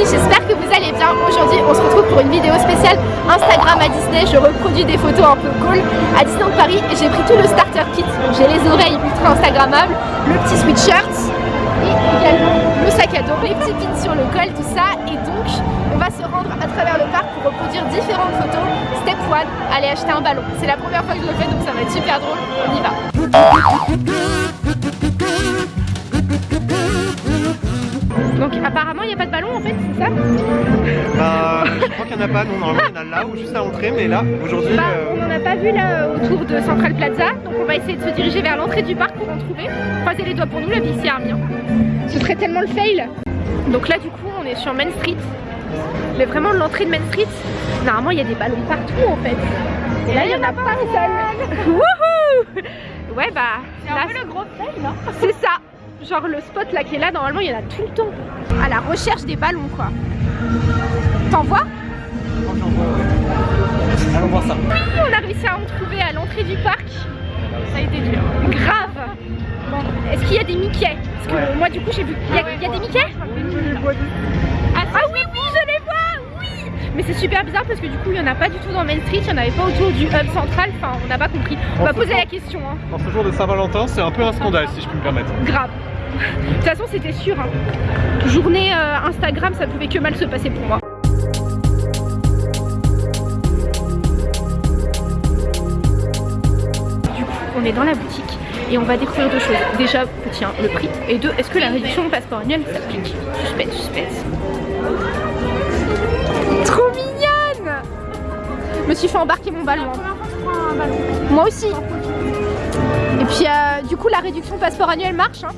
j'espère que vous allez bien. Aujourd'hui, on se retrouve pour une vidéo spéciale Instagram à Disney. Je reproduis des photos un peu cool à Disneyland Paris et j'ai pris tout le starter kit. J'ai les oreilles ultra instagrammables, le petit sweatshirt et également le sac à dos, les petits pins sur le col, tout ça. Et donc, on va se rendre à travers le parc pour reproduire différentes photos. Step 1, aller acheter un ballon. C'est la première fois que je le fais, donc ça va être super drôle. On y va. Apparemment il n'y a pas de ballon en fait, c'est ça Bah, je crois qu'il n'y en a pas, non, normalement il y en a là ou juste à l'entrée, mais là, aujourd'hui... Bah euh, on n'en a pas vu là autour de Central Plaza, donc on va essayer de se diriger vers l'entrée du parc pour en trouver. Croisez les doigts pour nous, la Army. hein. Ce serait tellement le fail Donc là du coup on est sur Main Street, mais vraiment l'entrée de Main Street, normalement il y a des ballons partout en fait. Et là il n'y en a pas un seul Wouhou Ouais bah, là, le gros fail, non c'est ça Genre le spot là qui est là, normalement il y en a tout le temps. À la recherche des ballons quoi. T'en vois Allons voir ça. On a réussi à en trouver à l'entrée du parc. Ça a été dur. Grave. Bon, est-ce qu'il y a des Mickey Parce que Ouais. moi du coup j'ai vu. Il y a, il y a des Mickey ah, ah oui oui je les vois Oui Mais c'est super bizarre parce que du coup il n'y en a pas du tout dans Main Street, il n'y en avait pas autour du hub central, enfin on n'a pas compris. On va poser la question hein. Dans ce jour de Saint-Valentin, c'est un peu un scandale, si je puis me permettre. Grave. De toute façon c'était sûr. hein. Journée euh, Instagram ça pouvait que mal se passer pour moi. Du coup on est dans la boutique et on va découvrir deux choses. Déjà tiens le prix et deux est-ce que la réduction au passeport annuel s'applique? Suspense, suspense. Trop mignonne Je me suis fait embarquer mon ballon. hein. Moi aussi. Et puis euh, du coup la réduction passeport annuel marche hein,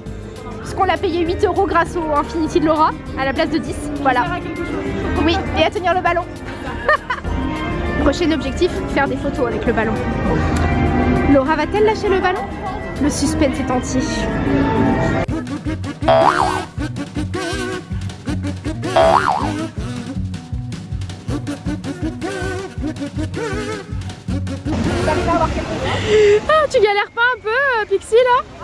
puisqu'on l'a payé 8 euros grâce au Infinity de Laura à la place de 10. Voilà. Oui, et à tenir le ballon. Prochain objectif, faire des photos avec le ballon. Laura va-t-elle lâcher le ballon? Le suspense est entier. Ah, tu galères pas un peu, euh, Pixie, là?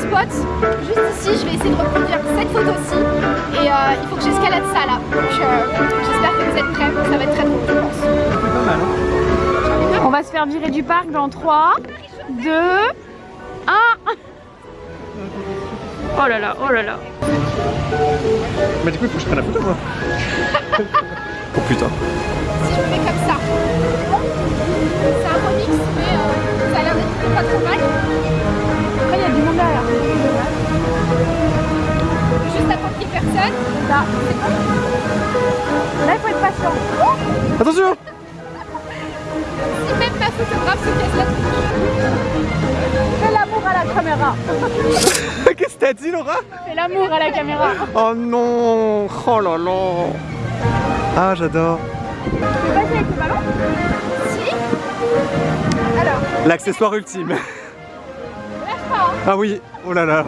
spot, juste ici, je vais essayer de reproduire cette photo-ci. Et euh, il faut que j'escalade ça là. Donc euh, j'espère que vous êtes prêts, ça va être très drôle je pense. C'est pas mal, hein On va se faire virer du parc dans 3, 2, 1. Oh là là, oh là là. Mais du coup, il faut que je prenne la photo, moi. oh putain. Si je fais comme ça. C'est un remix, mais euh, ça a l'air d'être pas trop mal. Là. Là, il faut être patient. Attention Si même ma photographe se casse la. Fais l'amour à la caméra. Qu'est-ce que t'as dit, Laura? Fais l'amour à la caméra. Oh non Oh là là Ah, j'adore Tu peux passer avec le ballon? Si. Alors, L'accessoire ultime pas. Hein. Ah oui Oh là là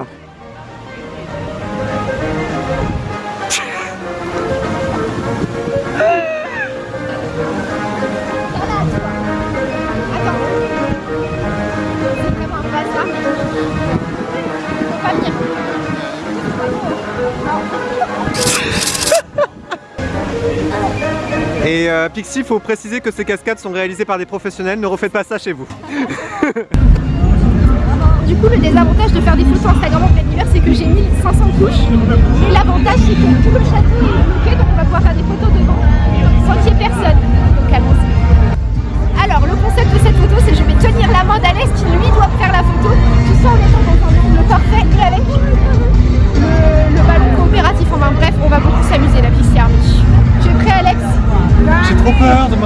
Et euh, Pixie, faut préciser que ces cascades sont réalisées par des professionnels, ne refaites pas ça chez vous. Du coup, le désavantage de faire des photos Instagram en plein hiver, c'est que j'ai mis 500 couches. Et l'avantage, c'est que tout le château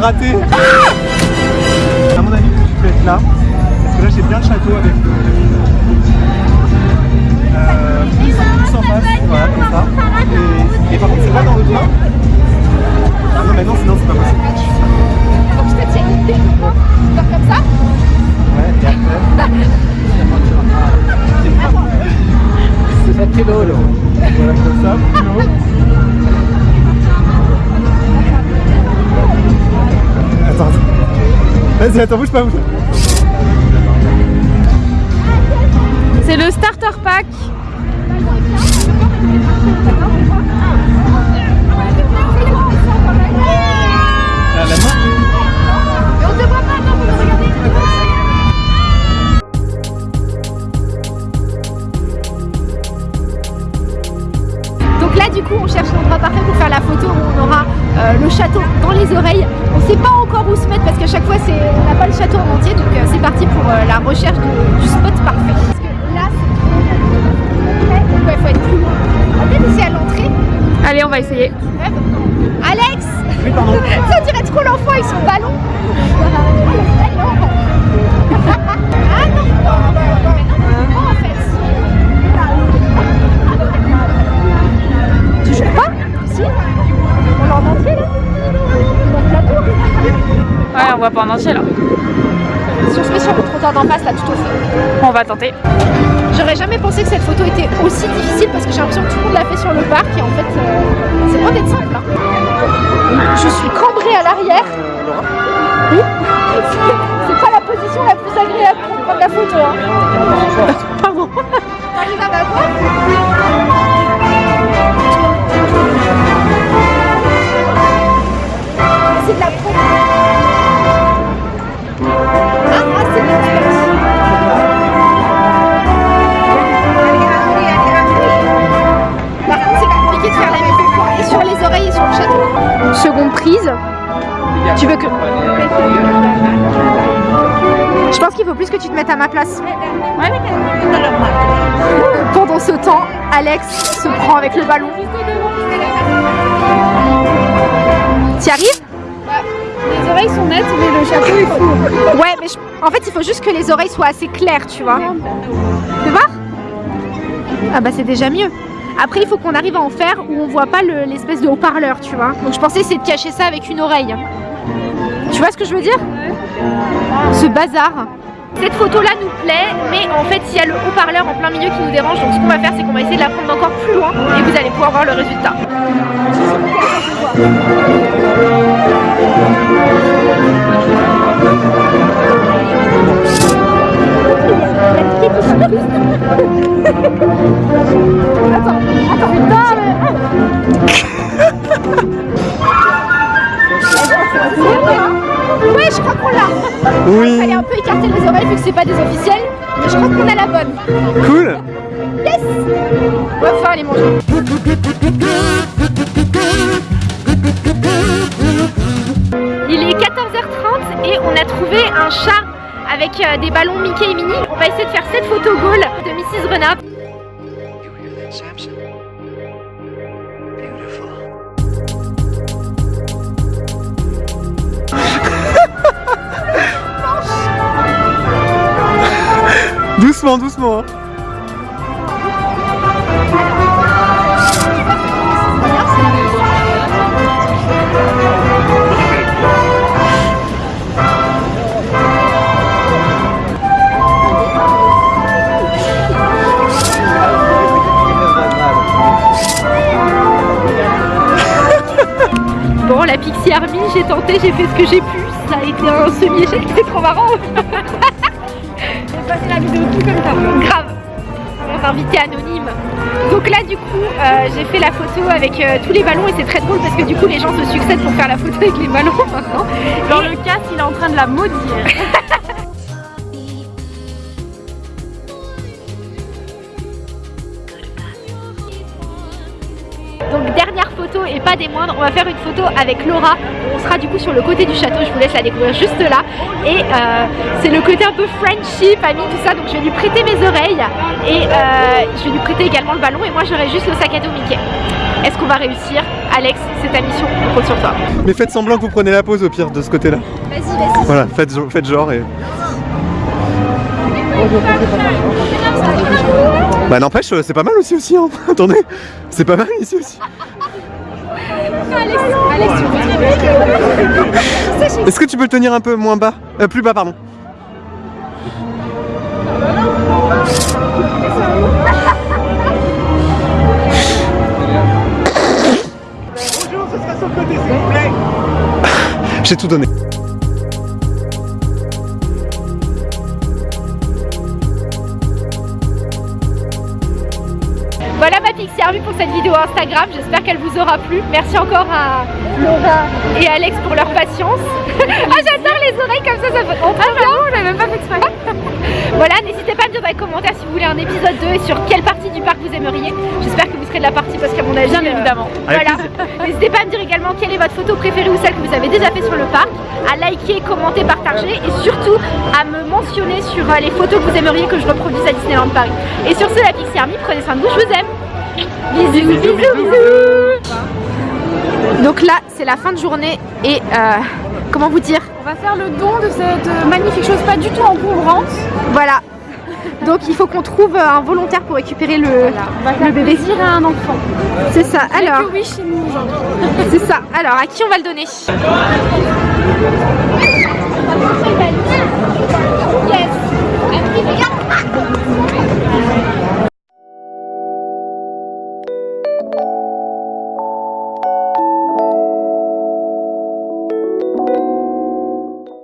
raté. À mon avis, tu peux être là. Parce que là, j'ai bien le château avec le euh, plus, en face, voilà, comme ça. Et, et par contre, c'est pas dans le coin. Non, mais non, sinon, c'est pas possible. Donc je te tiens une comme ça. Ouais, et après. C'est drôle. Voilà, comme ça, plus haut. Vas-y, attends, bouge pas, bouge pas. C'est le starter pack. La main regarder. Donc là du coup on cherche l'endroit parfait pour faire la photo où on aura euh, le château dans les oreilles. On sait pas encore où se mettre parce qu'à chaque fois c'est on n'a pas le château en entier donc euh, c'est parti pour euh, la recherche de- du spot parfait. Parce que là c'est donc ouais, faut être plus loin. On va peut-être essayer à l'entrée. Allez, on va essayer. Ouais, Alex Oui, pardon. Ça dirait trop l'enfant avec son ballon Ah non Mais non, Ouais, on voit pas en entier là. Si on se met sur le trottoir d'en face là tout au fond On va tenter. J'aurais jamais pensé que cette photo était aussi difficile parce que j'ai l'impression que tout le monde l'a fait sur le parc et en fait euh, c'est loin d'être simple. hein. Je suis cambrée à l'arrière. Oui. C'est pas la position la plus agréable pour prendre la photo. Hein. Pardon. T'arrives à m'avoir pense qu'il faut plus que tu te mettes à ma place. Pendant ce temps, Alex se prend avec le ballon. Tu arrives? Les oreilles sont nettes, mais le château est fou. Ouais, mais je- en fait, il faut juste que les oreilles soient assez claires, tu vois. Fais voir Ah bah c'est déjà mieux. Après, il faut qu'on arrive à en faire où on voit pas le- l'espèce de haut-parleur, tu vois. Donc je pensais essayer de cacher ça avec une oreille. Tu vois ce que je veux dire Ce bazar. Cette photo-là nous plaît, mais en fait, il y a le haut-parleur en plein milieu qui nous dérange. Donc ce qu'on va faire, c'est qu'on va essayer de la prendre encore plus loin et vous allez pouvoir voir le résultat. Écarter les oreilles vu que c'est pas des officiels, mais je crois qu'on a la bonne. Cool. Yes On va pouvoir aller manger. Doucement, doucement. hein. Bon, la Pixie Army, j'ai tenté, j'ai fait ce que j'ai pu. Ça a été un semi-échec, c'est trop marrant. Passé la vidéo tout comme ça. Grave. Invité anonyme. Donc là, du coup, euh, j'ai fait la photo avec euh, tous les ballons et c'est très drôle parce que du coup, les gens se succèdent pour faire la photo avec les ballons maintenant. Dans le casque, il est en train de la maudire. pas des moindres, on va faire une photo avec Laura. On sera du coup sur le côté du château, je vous laisse la découvrir juste là. Et euh, c'est le côté un peu friendship, ami, tout ça. Donc je vais lui prêter mes oreilles et euh, je vais lui prêter également le ballon et moi j'aurai juste le sac à dos Mickey. Est-ce qu'on va réussir? Alex, c'est ta mission, on compte sur toi. Mais faites semblant que vous prenez la pause au pire de ce côté-là. Vas-y, vas-y. Voilà, faites, faites genre et. Bah n'empêche, c'est pas mal aussi aussi hein. Attendez, c'est pas mal ici aussi. Est-ce que tu peux le tenir un peu moins bas Euh, Plus bas, pardon. Bonjour, ce sera sur le côté, s'il vous plaît. J'ai tout donné. Pour cette vidéo Instagram, j'espère qu'elle vous aura plu. Merci encore à Laura et Alex pour leur patience. ah j'adore les oreilles comme ça, ça fait trop bien. on même pas fait exprès. voilà, n'hésitez pas à me dire dans les commentaires si vous voulez un épisode 2 et sur quelle partie du parc vous aimeriez. J'espère que vous serez de la partie parce qu'à mon avis, Bien euh, évidemment. Voilà. N'hésitez pas à me dire également quelle est votre photo préférée ou celle que vous avez déjà fait sur le parc, à liker, commenter, partager et surtout à me mentionner sur euh, les photos que vous aimeriez que je reproduise à Disneyland Paris. Et sur ce, la Pixie Army, prenez soin de vous, je vous aime. Bisous, bisous, bisous. Donc là, c'est la fin de journée et euh, comment vous dire? On va faire le don de cette euh, magnifique chose pas du tout encombrante. Voilà. Donc il faut qu'on trouve euh, un volontaire pour récupérer le, On va faire le bébé. plaisir à un enfant. C'est ça. Alors, Que oui chez nous aujourd'hui. c'est ça. Alors, à qui on va le donner?